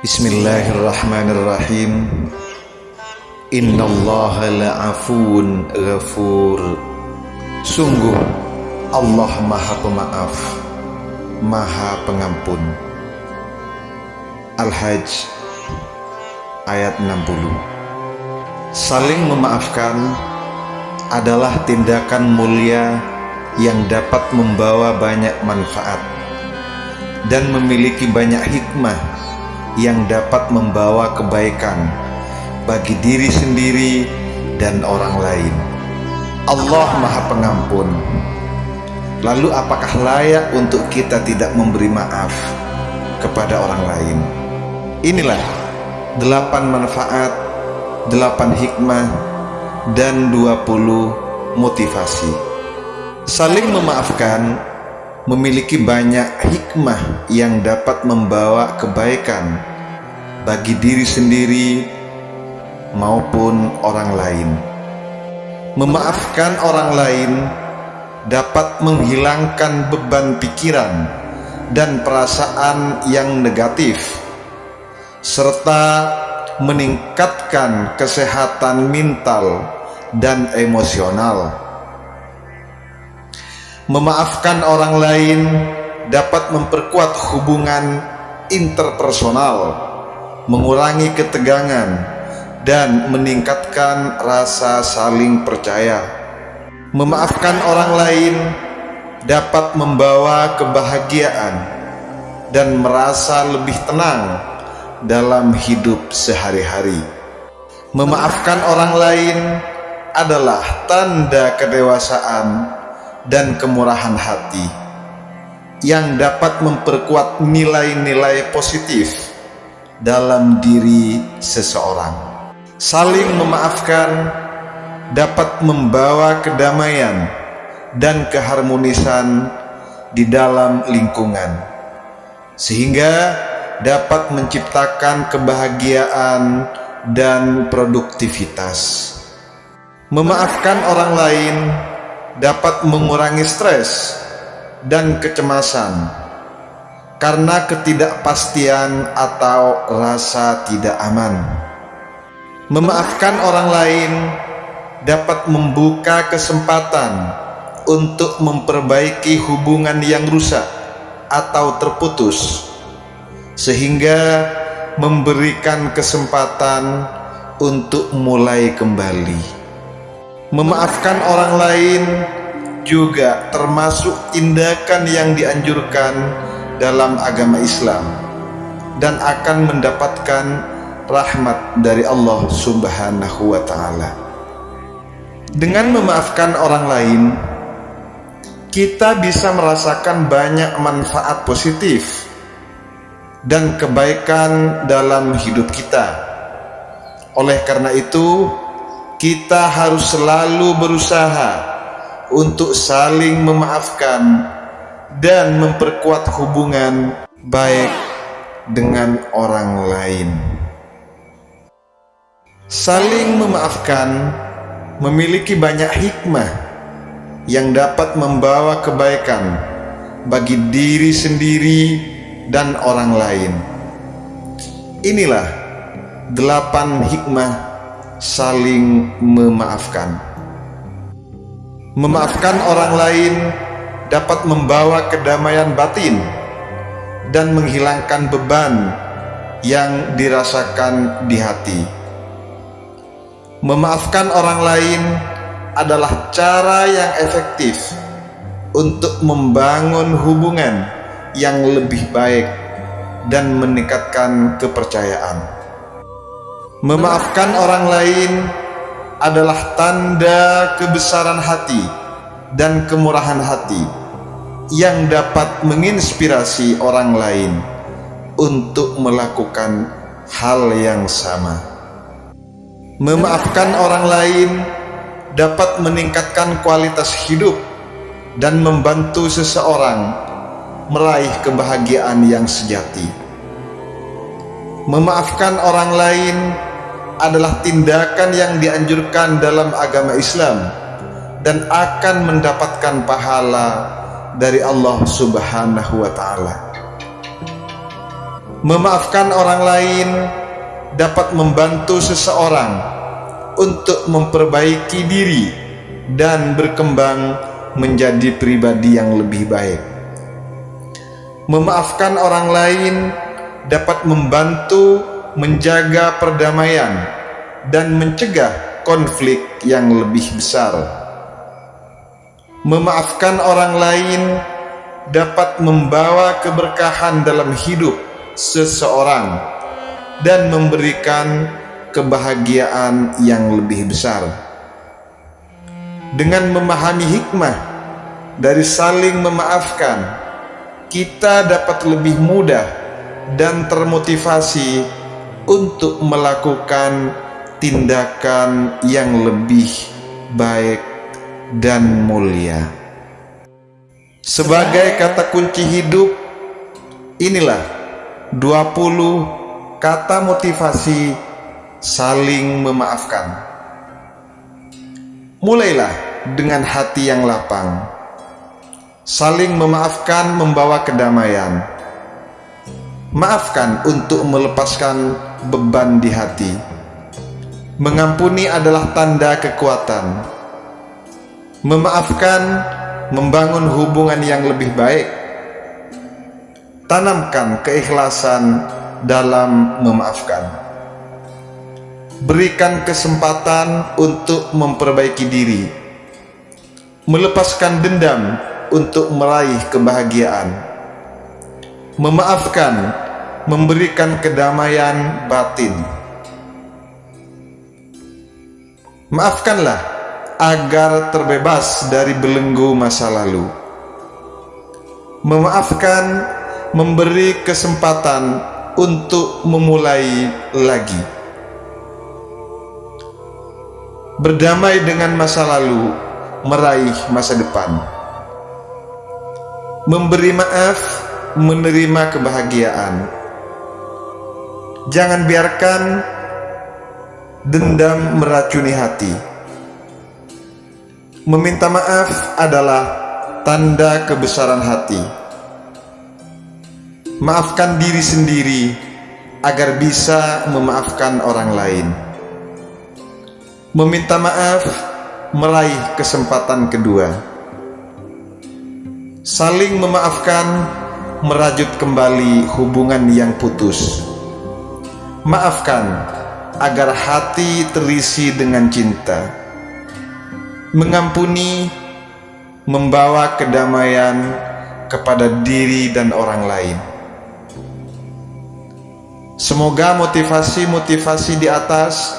Bismillahirrahmanirrahim. Innallaha la'afun ghafur. Sungguh Allah maha pemaaf Maha pengampun. Al-Hajj ayat 60 Saling memaafkan adalah tindakan mulia yang dapat membawa banyak manfaat dan memiliki banyak hikmah yang dapat membawa kebaikan bagi diri sendiri dan orang lain. Allah Maha Pengampun. Lalu apakah layak untuk kita tidak memberi maaf kepada orang lain? Inilah delapan manfaat, delapan hikmah, dan dua puluh motivasi. Saling memaafkan memiliki banyak hikmah yang dapat membawa kebaikan bagi diri sendiri maupun orang lain. Memaafkan orang lain dapat menghilangkan beban pikiran dan perasaan yang negatif serta meningkatkan kesehatan mental dan emosional. Memaafkan orang lain dapat memperkuat hubungan interpersonal, mengurangi ketegangan, dan meningkatkan rasa saling percaya. Memaafkan orang lain dapat membawa kebahagiaan dan merasa lebih tenang dalam hidup sehari-hari. Memaafkan orang lain adalah tanda kedewasaan dan kemurahan hati yang dapat memperkuat nilai-nilai positif dalam diri seseorang. Saling memaafkan dapat membawa kedamaian dan keharmonisan di dalam lingkungan, sehingga dapat menciptakan kebahagiaan dan produktivitas. Memaafkan orang lain dapat mengurangi stres dan kecemasan karena ketidakpastian atau rasa tidak aman. Memaafkan orang lain dapat membuka kesempatan untuk memperbaiki hubungan yang rusak atau terputus, sehingga memberikan kesempatan untuk mulai kembali. Memaafkan orang lain juga termasuk tindakan yang dianjurkan dalam agama Islam dan akan mendapatkan rahmat dari Allah Subhanahu wa taala. Dengan memaafkan orang lain, kita bisa merasakan banyak manfaat positif dan kebaikan dalam hidup kita. Oleh karena itu, kita harus selalu berusaha untuk saling memaafkan dan memperkuat hubungan baik dengan orang lain. Saling memaafkan memiliki banyak hikmah yang dapat membawa kebaikan bagi diri sendiri dan orang lain. Inilah delapan hikmah saling memaafkan. Memaafkan orang lain dapat membawa kedamaian batin dan menghilangkan beban yang dirasakan di hati. Memaafkan orang lain adalah cara yang efektif untuk membangun hubungan yang lebih baik dan meningkatkan kepercayaan. Memaafkan orang lain adalah tanda kebesaran hati dan kemurahan hati yang dapat menginspirasi orang lain untuk melakukan hal yang sama. Memaafkan orang lain dapat meningkatkan kualitas hidup dan membantu seseorang meraih kebahagiaan yang sejati. Memaafkan orang lain adalah tindakan yang dianjurkan dalam agama Islam dan akan mendapatkan pahala dari Allah Subhanahu wa taala. Memaafkan orang lain dapat membantu seseorang untuk memperbaiki diri dan berkembang menjadi pribadi yang lebih baik. Memaafkan orang lain dapat membantu menjaga perdamaian dan mencegah konflik yang lebih besar. Memaafkan orang lain dapat membawa keberkahan dalam hidup seseorang dan memberikan kebahagiaan yang lebih besar. Dengan memahami hikmah dari saling memaafkan, kita dapat lebih mudah dan termotivasi untuk melakukan tindakan yang lebih baik dan mulia. Sebagai kata kunci hidup, inilah 20 kata motivasi saling memaafkan. Mulailah dengan hati yang lapang. Saling memaafkan membawa kedamaian. Maafkan untuk melepaskan beban di hati. Mengampuni adalah tanda kekuatan. Memaafkan membangun hubungan yang lebih baik Tanamkan keikhlasan dalam memaafkan. Berikan kesempatan untuk memperbaiki diri. Melepaskan dendam untuk meraih kebahagiaan. Memaafkan memberikan kedamaian batin. Maafkanlah agar terbebas dari belenggu masa lalu. Memaafkan memberi kesempatan untuk memulai lagi. Berdamai dengan masa lalu, meraih masa depan. Memberi maaf, menerima kebahagiaan. Jangan biarkan dendam meracuni hati. Meminta maaf adalah tanda kebesaran hati Maafkan diri sendiri agar bisa memaafkan orang lain. Meminta maaf meraih kesempatan kedua. Saling memaafkan merajut kembali hubungan yang putus. Maafkan agar hati terisi dengan cinta. Mengampuni membawa kedamaian kepada diri dan orang lain. Semoga motivasi-motivasi di atas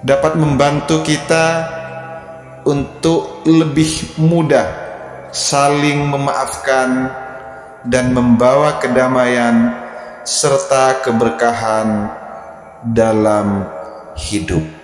dapat membantu kita untuk lebih mudah saling memaafkan dan membawa kedamaian serta keberkahan dalam hidup.